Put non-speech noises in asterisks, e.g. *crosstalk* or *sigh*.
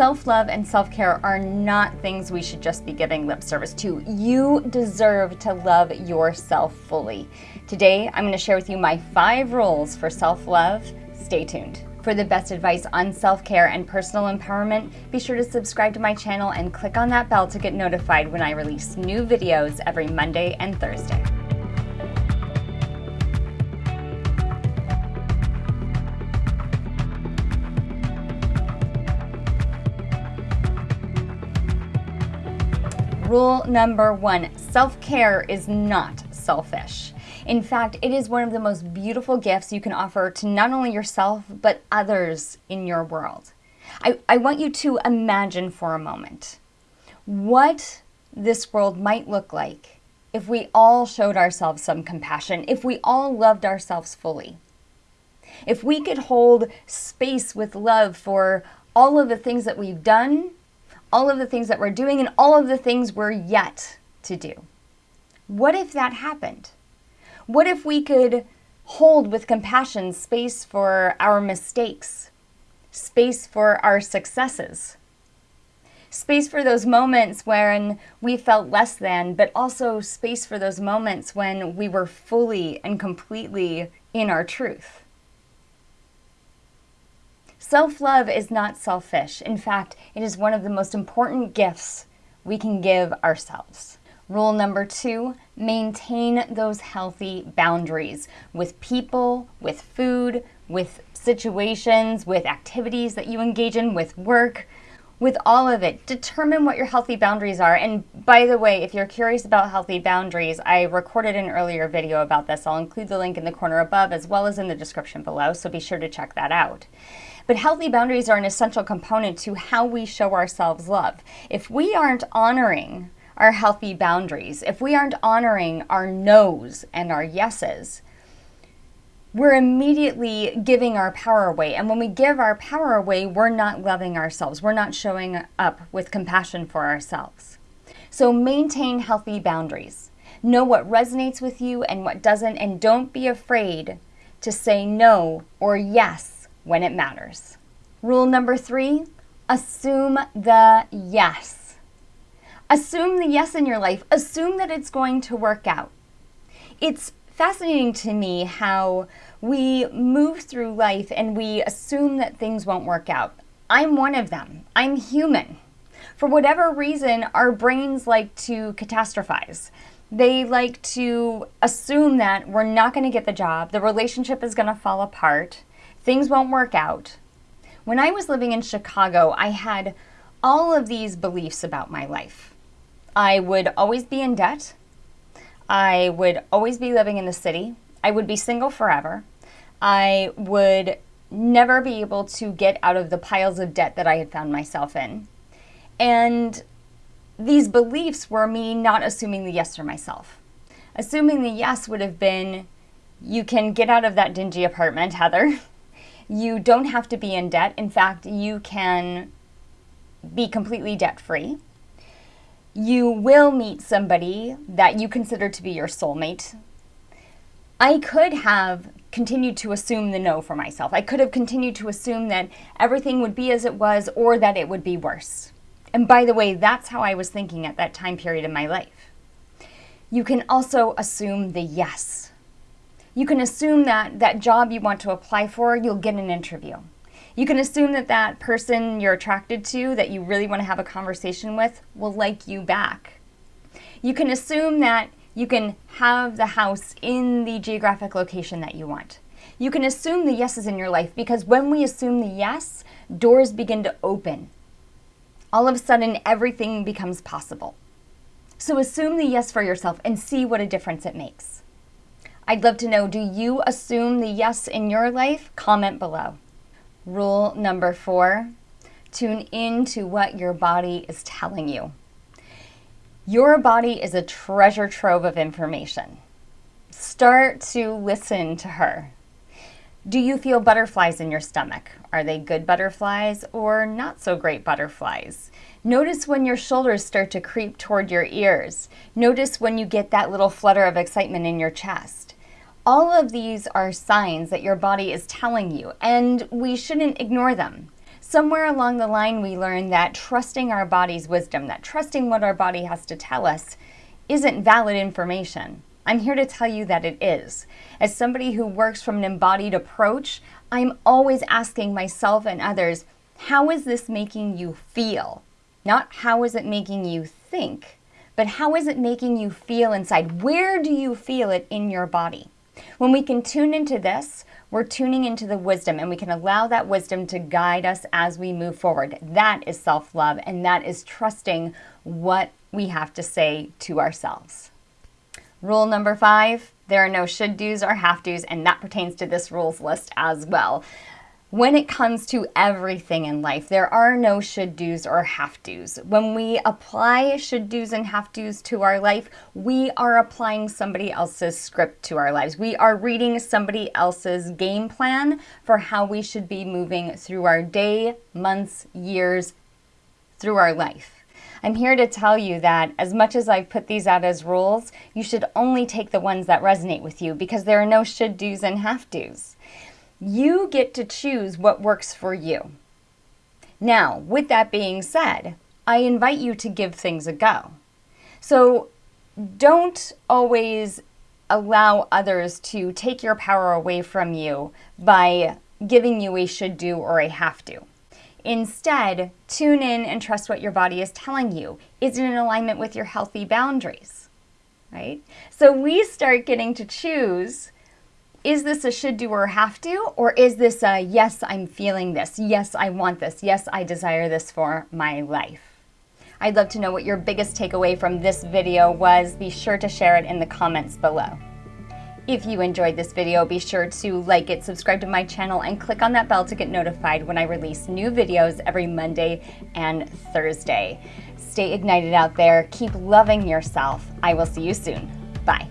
Self love and self care are not things we should just be giving lip service to. You deserve to love yourself fully. Today, I'm going to share with you my five rules for self love. Stay tuned. For the best advice on self care and personal empowerment, be sure to subscribe to my channel and click on that bell to get notified when I release new videos every Monday and Thursday. Rule number one self care is not selfish. In fact, it is one of the most beautiful gifts you can offer to not only yourself, but others in your world. I, I want you to imagine for a moment what this world might look like if we all showed ourselves some compassion, if we all loved ourselves fully. If we could hold space with love for all of the things that we've done all of the things that we're doing and all of the things we're yet to do. What if that happened? What if we could hold with compassion space for our mistakes, space for our successes, space for those moments when we felt less than, but also space for those moments when we were fully and completely in our truth? Self love is not selfish. In fact, it is one of the most important gifts we can give ourselves. Rule number two maintain those healthy boundaries with people, with food, with situations, with activities that you engage in, with work, with all of it. Determine what your healthy boundaries are. And by the way, if you're curious about healthy boundaries, I recorded an earlier video about this. I'll include the link in the corner above as well as in the description below, so be sure to check that out. But healthy boundaries are an essential component to how we show ourselves love. If we aren't honoring our healthy boundaries, if we aren't honoring our no's and our yeses, we're immediately giving our power away. And when we give our power away, we're not loving ourselves. We're not showing up with compassion for ourselves. So maintain healthy boundaries. Know what resonates with you and what doesn't, and don't be afraid to say no or yes when it matters. Rule number three assume the yes. Assume the yes in your life. Assume that it's going to work out. It's fascinating to me how we move through life and we assume that things won't work out. I'm one of them. I'm human. For whatever reason, our brains like to catastrophize. They like to assume that we're not going to get the job, the relationship is going to fall apart, things won't work out. When I was living in Chicago, I had all of these beliefs about my life. I would always be in debt. I would always be living in the city. I would be single forever. I would never be able to get out of the piles of debt that I had found myself in. And these beliefs were me not assuming the yes for myself. Assuming the yes would have been, you can get out of that dingy apartment, Heather. *laughs* You don't have to be in debt. In fact, you can be completely debt free. You will meet somebody that you consider to be your soulmate. I could have continued to assume the no for myself. I could have continued to assume that everything would be as it was or that it would be worse. And by the way, that's how I was thinking at that time period in my life. You can also assume the yes you can assume that that job you want to apply for, you'll get an interview. You can assume that that person you're attracted to, that you really want to have a conversation with, will like you back. You can assume that you can have the house in the geographic location that you want. You can assume the yeses in your life because when we assume the yes, doors begin to open. All of a sudden, everything becomes possible. So assume the yes for yourself and see what a difference it makes. I'd love to know do you assume the yes in your life? Comment below. Rule number four tune in to what your body is telling you. Your body is a treasure trove of information. Start to listen to her. Do you feel butterflies in your stomach? Are they good butterflies or not so great butterflies? Notice when your shoulders start to creep toward your ears. Notice when you get that little flutter of excitement in your chest. All of these are signs that your body is telling you, and we shouldn't ignore them. Somewhere along the line, we learned that trusting our body's wisdom, that trusting what our body has to tell us, isn't valid information. I'm here to tell you that it is. As somebody who works from an embodied approach, I'm always asking myself and others, how is this making you feel? Not how is it making you think, but how is it making you feel inside? Where do you feel it in your body? When we can tune into this, we're tuning into the wisdom and we can allow that wisdom to guide us as we move forward. That is self love and that is trusting what we have to say to ourselves. Rule number five there are no should do's or have do's, and that pertains to this rules list as well. When it comes to everything in life, there are no should do's or have do's. When we apply should do's and have do's to our life, we are applying somebody else's script to our lives. We are reading somebody else's game plan for how we should be moving through our day, months, years, through our life. I'm here to tell you that as much as I've put these out as rules, you should only take the ones that resonate with you because there are no should do's and have do's. You get to choose what works for you. Now, with that being said, I invite you to give things a go. So don't always allow others to take your power away from you by giving you a should do or a have to. Instead, tune in and trust what your body is telling you. Is it in alignment with your healthy boundaries? Right? So we start getting to choose is this a should do or have to? Or is this a yes, I'm feeling this. Yes, I want this. Yes, I desire this for my life. I'd love to know what your biggest takeaway from this video was. Be sure to share it in the comments below. If you enjoyed this video, be sure to like it, subscribe to my channel, and click on that bell to get notified when I release new videos every Monday and Thursday. Stay ignited out there. Keep loving yourself. I will see you soon. Bye.